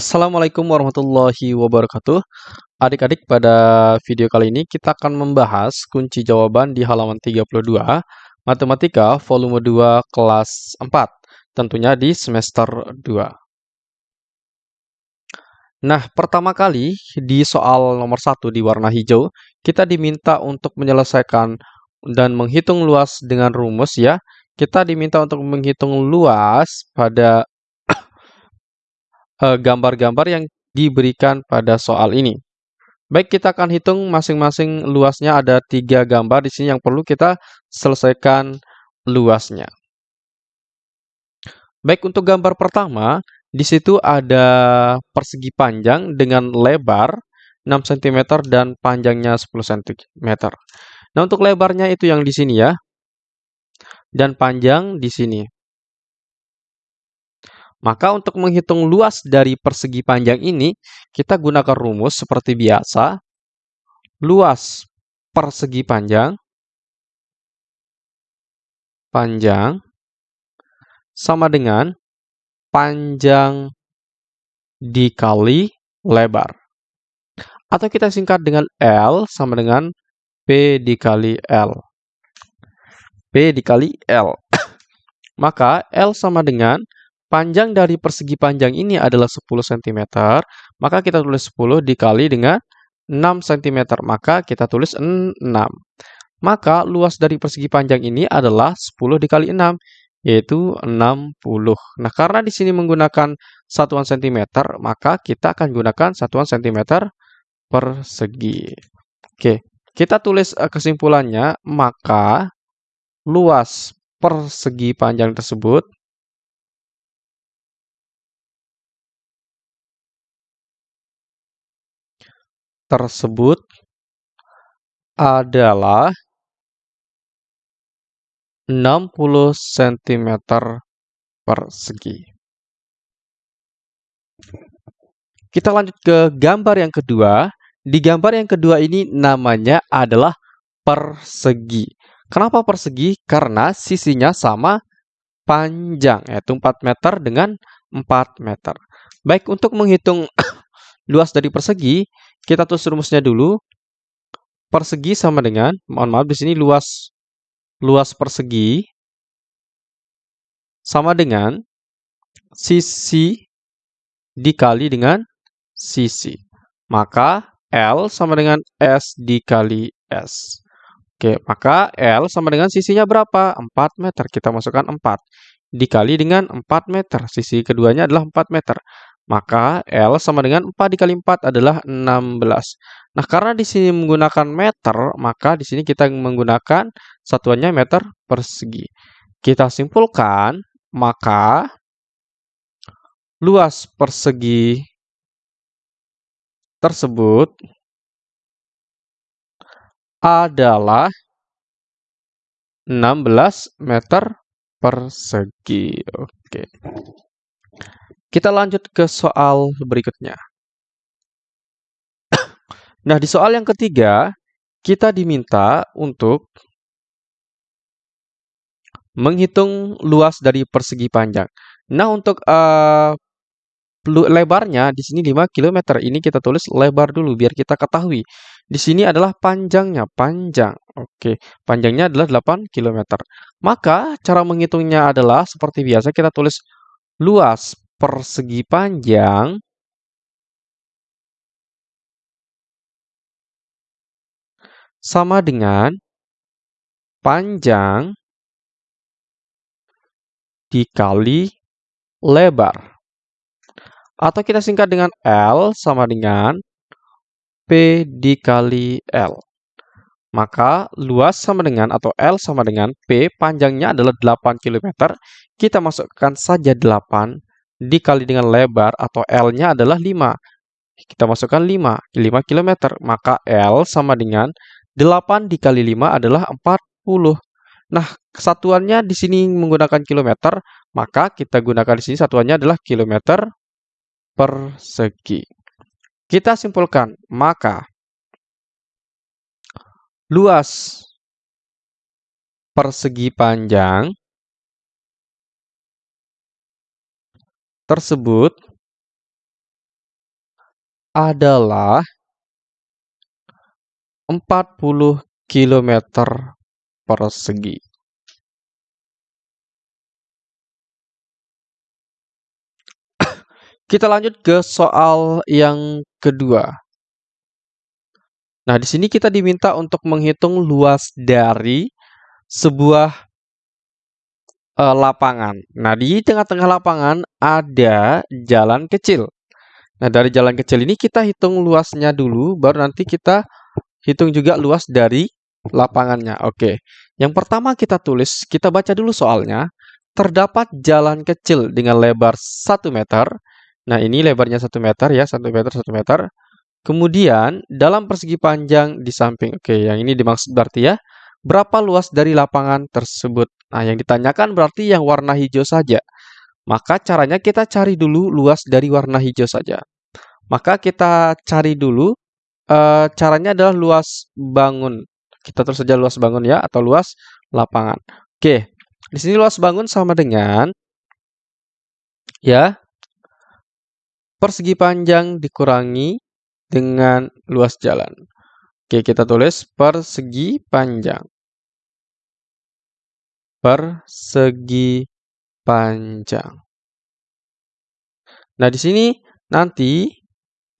Assalamualaikum warahmatullahi wabarakatuh. Adik-adik, pada video kali ini kita akan membahas kunci jawaban di halaman 32 Matematika volume 2 kelas 4, tentunya di semester 2. Nah, pertama kali di soal nomor 1 di warna hijau, kita diminta untuk menyelesaikan dan menghitung luas dengan rumus ya. Kita diminta untuk menghitung luas pada gambar-gambar yang diberikan pada soal ini. Baik, kita akan hitung masing-masing luasnya ada tiga gambar di sini yang perlu kita selesaikan luasnya. Baik, untuk gambar pertama, di situ ada persegi panjang dengan lebar 6 cm dan panjangnya 10 cm. Nah, untuk lebarnya itu yang di sini ya. Dan panjang di sini. Maka untuk menghitung luas dari persegi panjang ini, kita gunakan rumus seperti biasa. Luas persegi panjang panjang sama dengan panjang dikali lebar. Atau kita singkat dengan L sama dengan P dikali L. P dikali L. Maka L sama dengan panjang dari persegi panjang ini adalah 10 cm, maka kita tulis 10 dikali dengan 6 cm, maka kita tulis 6. Maka luas dari persegi panjang ini adalah 10 dikali 6, yaitu 60. Nah, karena di sini menggunakan satuan cm, maka kita akan gunakan satuan cm persegi. Oke, kita tulis eh, kesimpulannya, maka luas persegi panjang tersebut tersebut adalah 60 cm persegi. Kita lanjut ke gambar yang kedua. Di gambar yang kedua ini namanya adalah persegi. Kenapa persegi? Karena sisinya sama panjang, yaitu 4 meter dengan 4 meter. Baik, untuk menghitung luas dari persegi, kita tulis rumusnya dulu. Persegi sama dengan, mohon maaf di sini luas luas persegi sama dengan sisi dikali dengan sisi. Maka L sama dengan S dikali S. Oke, maka L sama dengan sisinya berapa? 4 meter. Kita masukkan 4. Dikali dengan 4 meter. Sisi keduanya adalah 4 meter. Maka L sama dengan 4 dikali 4 adalah 16. Nah, karena di sini menggunakan meter, maka di sini kita menggunakan satuannya meter persegi. Kita simpulkan, maka luas persegi tersebut adalah 16 meter persegi. Oke. Kita lanjut ke soal berikutnya. Nah, di soal yang ketiga, kita diminta untuk menghitung luas dari persegi panjang. Nah, untuk uh, lebarnya di sini 5 km. Ini kita tulis lebar dulu biar kita ketahui. Di sini adalah panjangnya, panjang. Oke, panjangnya adalah 8 km. Maka cara menghitungnya adalah seperti biasa kita tulis luas persegi panjang sama dengan panjang dikali lebar. Atau kita singkat dengan L sama dengan P dikali L. Maka luas sama dengan atau L sama dengan P panjangnya adalah 8 km. Kita masukkan saja 8 dikali dengan lebar atau L-nya adalah 5. Kita masukkan 5, 5 km. Maka L sama dengan 8 dikali 5 adalah 40. Nah, satuannya di sini menggunakan kilometer, maka kita gunakan di sini satuannya adalah kilometer persegi. Kita simpulkan, maka luas persegi panjang tersebut adalah 40 km persegi. Kita lanjut ke soal yang kedua. Nah, di sini kita diminta untuk menghitung luas dari sebuah uh, lapangan. Nah, di tengah-tengah lapangan ada jalan kecil. Nah, dari jalan kecil ini kita hitung luasnya dulu, baru nanti kita hitung juga luas dari lapangannya. Oke, yang pertama kita tulis, kita baca dulu soalnya. Terdapat jalan kecil dengan lebar 1 meter Nah, ini lebarnya 1 meter ya, 1 meter, 1 meter. Kemudian, dalam persegi panjang di samping. Oke, yang ini dimaksud berarti ya, berapa luas dari lapangan tersebut? Nah, yang ditanyakan berarti yang warna hijau saja. Maka caranya kita cari dulu luas dari warna hijau saja. Maka kita cari dulu, e, caranya adalah luas bangun. Kita terus saja luas bangun ya, atau luas lapangan. Oke, di sini luas bangun sama dengan, ya, persegi panjang dikurangi dengan luas jalan. Oke, kita tulis persegi panjang. Persegi panjang. Nah, di sini nanti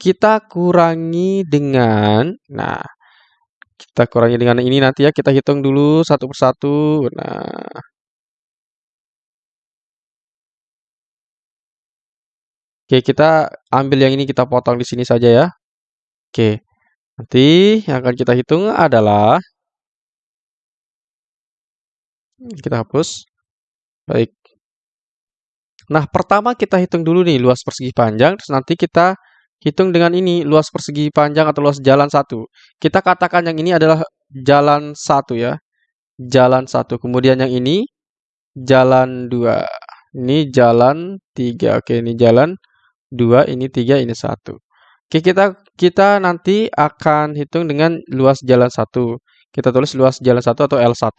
kita kurangi dengan, nah, kita kurangi dengan ini nanti ya, kita hitung dulu satu persatu. Nah, Oke, kita ambil yang ini kita potong di sini saja ya. Oke. Nanti yang akan kita hitung adalah kita hapus. Baik. Nah, pertama kita hitung dulu nih luas persegi panjang, terus nanti kita hitung dengan ini luas persegi panjang atau luas jalan satu. Kita katakan yang ini adalah jalan satu ya. Jalan satu. Kemudian yang ini jalan dua. Ini jalan tiga. Oke, ini jalan 2, ini 3, ini 1. Oke, kita kita nanti akan hitung dengan luas jalan 1. Kita tulis luas jalan 1 atau L1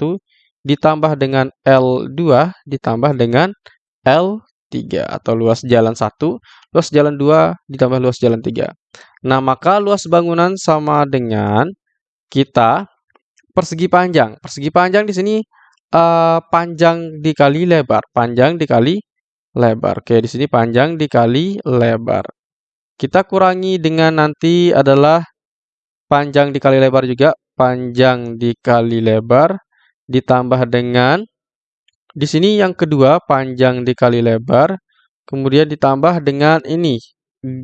ditambah dengan L2 ditambah dengan L3 atau luas jalan 1, luas jalan 2 ditambah luas jalan 3. Nah, maka luas bangunan sama dengan kita persegi panjang. Persegi panjang di sini uh, panjang dikali lebar, panjang dikali lebar. Oke, di sini panjang dikali lebar. Kita kurangi dengan nanti adalah panjang dikali lebar juga, panjang dikali lebar ditambah dengan di sini yang kedua panjang dikali lebar, kemudian ditambah dengan ini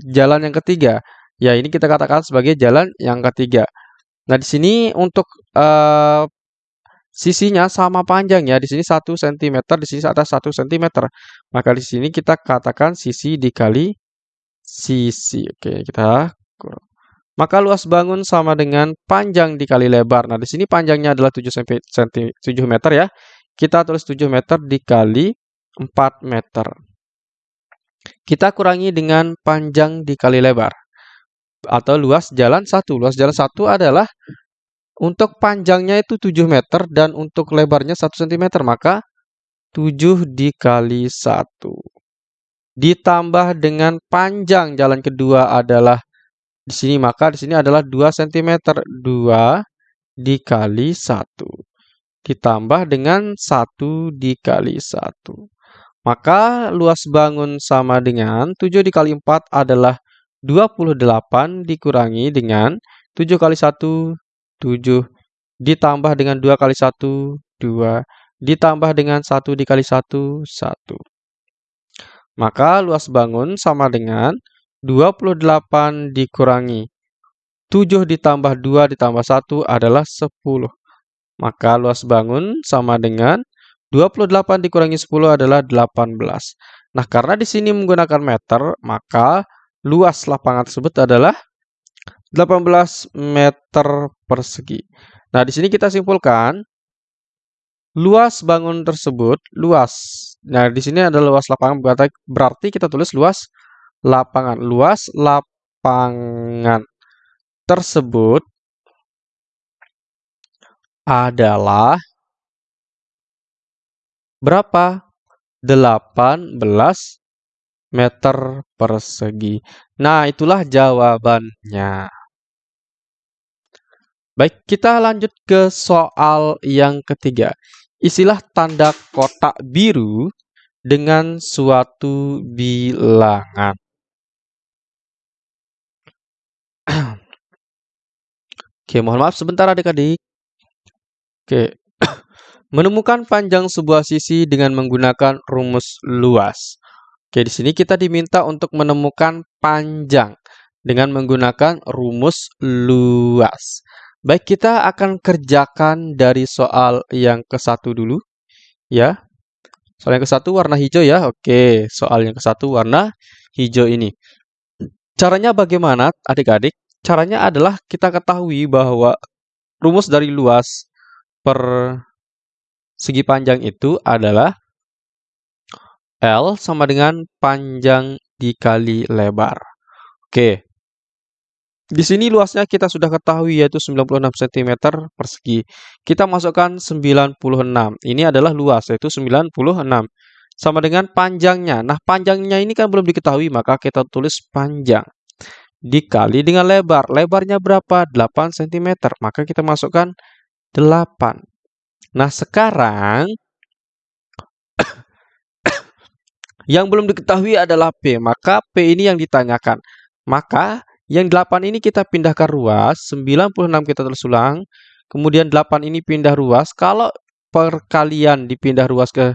jalan yang ketiga. Ya, ini kita katakan sebagai jalan yang ketiga. Nah, di sini untuk uh, sisinya sama panjang ya. Di sini 1 cm, di sini atas 1 cm. Maka di sini kita katakan sisi dikali sisi. Oke, kita kurang. Maka luas bangun sama dengan panjang dikali lebar. Nah, di sini panjangnya adalah 7 cm, 7 meter ya. Kita tulis 7 meter dikali 4 meter. Kita kurangi dengan panjang dikali lebar. Atau luas jalan 1. Luas jalan 1 adalah untuk panjangnya itu 7 meter dan untuk lebarnya 1 cm, maka 7 dikali 1. Ditambah dengan panjang jalan kedua adalah di sini, maka di sini adalah 2 cm. 2 dikali 1. Ditambah dengan 1 dikali 1. Maka luas bangun sama dengan 7 dikali 4 adalah 28 dikurangi dengan 7 kali 1 7 ditambah dengan 2 kali 1, 2 ditambah dengan 1 dikali 1, 1. Maka luas bangun sama dengan 28 dikurangi 7 ditambah 2 ditambah 1 adalah 10. Maka luas bangun sama dengan 28 dikurangi 10 adalah 18. Nah, karena di sini menggunakan meter, maka luas lapangan tersebut adalah 18 meter persegi. Nah, di sini kita simpulkan luas bangun tersebut luas. Nah, di sini ada luas lapangan berarti kita tulis luas lapangan. Luas lapangan tersebut adalah berapa? 18 meter persegi. Nah, itulah jawabannya. Baik, kita lanjut ke soal yang ketiga. Isilah tanda kotak biru dengan suatu bilangan. Oke, mohon maaf sebentar adik-adik. Oke. Menemukan panjang sebuah sisi dengan menggunakan rumus luas. Oke, di sini kita diminta untuk menemukan panjang dengan menggunakan rumus luas. Baik, kita akan kerjakan dari soal yang ke satu dulu. Ya. Soal yang ke satu warna hijau ya. Oke, soal yang ke satu warna hijau ini. Caranya bagaimana adik-adik? Caranya adalah kita ketahui bahwa rumus dari luas per segi panjang itu adalah L sama dengan panjang dikali lebar. Oke, di sini luasnya kita sudah ketahui yaitu 96 cm persegi. Kita masukkan 96. Ini adalah luas yaitu 96. Sama dengan panjangnya. Nah, panjangnya ini kan belum diketahui, maka kita tulis panjang. Dikali dengan lebar. Lebarnya berapa? 8 cm. Maka kita masukkan 8. Nah, sekarang yang belum diketahui adalah P. Maka P ini yang ditanyakan. Maka yang 8 ini kita pindahkan ruas, 96 kita tulis ulang, kemudian 8 ini pindah ruas. Kalau perkalian dipindah ruas ke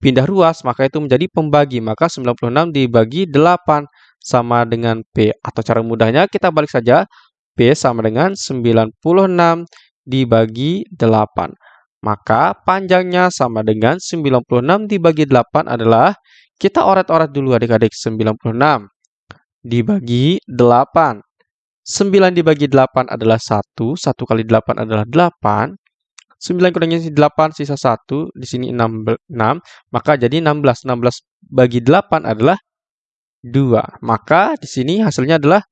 pindah ruas, maka itu menjadi pembagi. Maka 96 dibagi 8 sama dengan P. Atau cara mudahnya kita balik saja. P sama dengan 96 dibagi 8. Maka panjangnya sama dengan 96 dibagi 8 adalah, kita oret-oret dulu adik-adik, 96 dibagi 8. 9 dibagi 8 adalah 1. 1 kali 8 adalah 8. 9 kurangnya 8 sisa 1. Di sini 6, 6. Maka jadi 16. 16 bagi 8 adalah 2. Maka di sini hasilnya adalah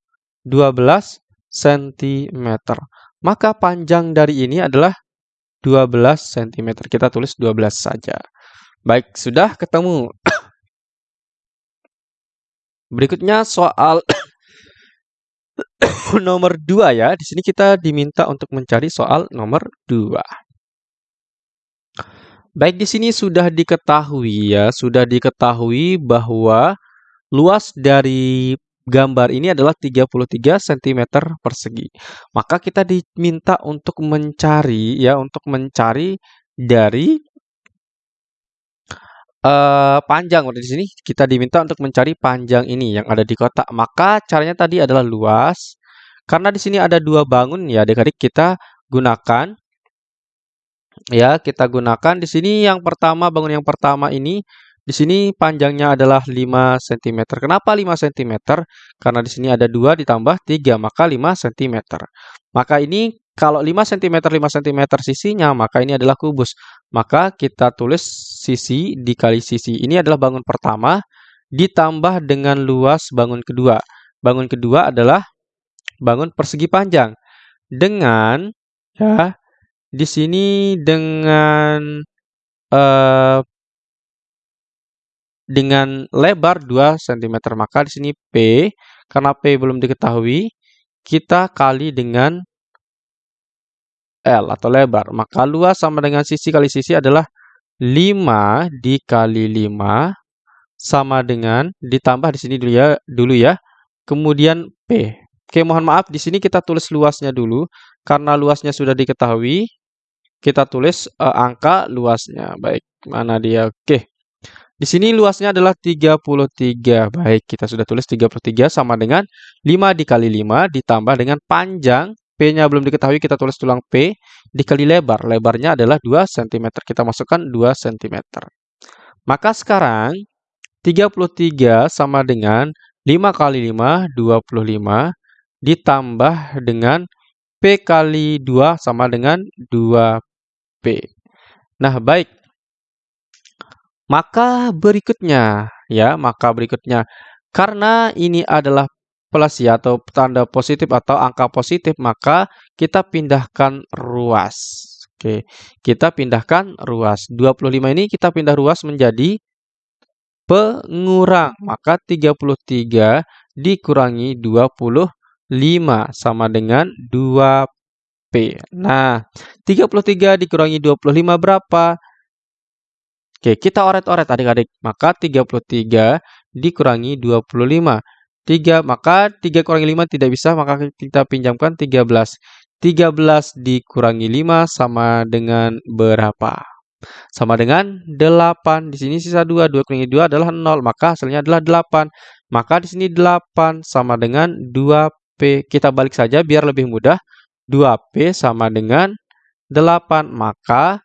12 cm. Maka panjang dari ini adalah 12 cm. Kita tulis 12 saja. Baik, sudah ketemu. Berikutnya soal nomor 2 ya. Di sini kita diminta untuk mencari soal nomor 2. Baik, di sini sudah diketahui ya, sudah diketahui bahwa luas dari gambar ini adalah 33 cm persegi. Maka kita diminta untuk mencari ya, untuk mencari dari uh, panjang. Di sini kita diminta untuk mencari panjang ini yang ada di kotak. Maka caranya tadi adalah luas. Karena di sini ada dua bangun ya, adik-adik kita gunakan ya, kita gunakan di sini yang pertama bangun yang pertama ini di sini panjangnya adalah 5 cm. Kenapa 5 cm? Karena di sini ada 2 ditambah 3, maka 5 cm. Maka ini kalau 5 cm 5 cm sisinya, maka ini adalah kubus. Maka kita tulis sisi dikali sisi. Ini adalah bangun pertama ditambah dengan luas bangun kedua. Bangun kedua adalah bangun persegi panjang. Dengan ya di sini dengan uh, dengan lebar 2 cm. Maka di sini P karena P belum diketahui, kita kali dengan L atau lebar. Maka luas sama dengan sisi kali sisi adalah 5 dikali 5 sama dengan ditambah di sini dulu ya, dulu ya. Kemudian P. Oke, mohon maaf di sini kita tulis luasnya dulu karena luasnya sudah diketahui. Kita tulis uh, angka luasnya. Baik, mana dia? Oke. Di sini luasnya adalah 33. Baik, kita sudah tulis 33 sama dengan 5 dikali 5 ditambah dengan panjang P-nya belum diketahui, kita tulis tulang P dikali lebar. Lebarnya adalah 2 cm. Kita masukkan 2 cm. Maka sekarang 33 sama dengan 5 kali 5, 25, ditambah dengan P kali 2 sama dengan 2P. Nah, baik. Maka berikutnya, ya, maka berikutnya, karena ini adalah plus ya atau tanda positif atau angka positif maka kita pindahkan ruas. Oke, kita pindahkan ruas. 25 ini kita pindah ruas menjadi pengurang. Maka 33 dikurangi 25 sama dengan 2P. Nah, 33 dikurangi 25 berapa? Oke, kita oret-oret adik-adik. Maka 33 dikurangi 25. 3, maka 3 kurangi 5 tidak bisa, maka kita pinjamkan 13. 13 dikurangi 5 sama dengan berapa? Sama dengan 8. Di sini sisa 2. 2 kurangi 2 adalah 0, maka hasilnya adalah 8. Maka di sini 8 sama dengan 2P. Kita balik saja biar lebih mudah. 2P sama dengan 8. Maka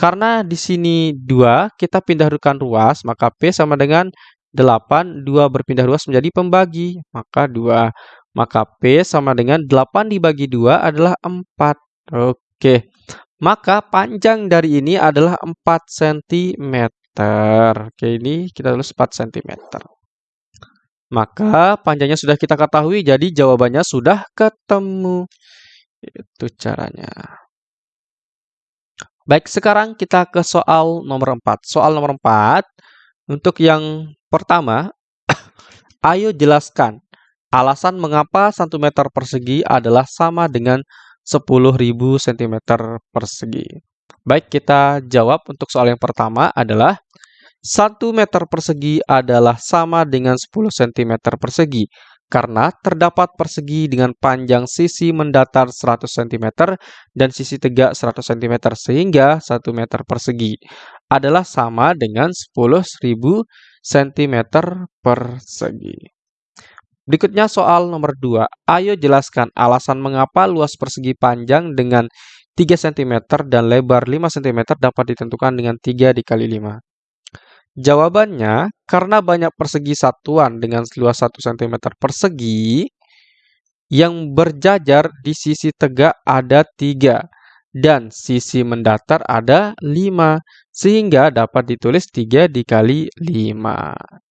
karena di sini 2, kita pindahkan ruas, maka P sama dengan 8, 2 berpindah ruas menjadi pembagi, maka 2. Maka P sama dengan 8 dibagi 2 adalah 4. Oke, maka panjang dari ini adalah 4 cm. Oke, ini kita tulis 4 cm. Maka panjangnya sudah kita ketahui, jadi jawabannya sudah ketemu. Itu caranya. Baik, sekarang kita ke soal nomor 4. Soal nomor 4, untuk yang pertama, ayo jelaskan alasan mengapa 1 meter persegi adalah sama dengan 10.000 cm persegi. Baik, kita jawab untuk soal yang pertama adalah 1 meter persegi adalah sama dengan 10 cm persegi karena terdapat persegi dengan panjang sisi mendatar 100 cm dan sisi tegak 100 cm sehingga 1 meter persegi adalah sama dengan 10.000 cm persegi. Berikutnya soal nomor 2. Ayo jelaskan alasan mengapa luas persegi panjang dengan 3 cm dan lebar 5 cm dapat ditentukan dengan 3 dikali 5. Jawabannya, karena banyak persegi satuan dengan luas 1 cm persegi, yang berjajar di sisi tegak ada 3 dan sisi mendatar ada 5, sehingga dapat ditulis 3 dikali 5.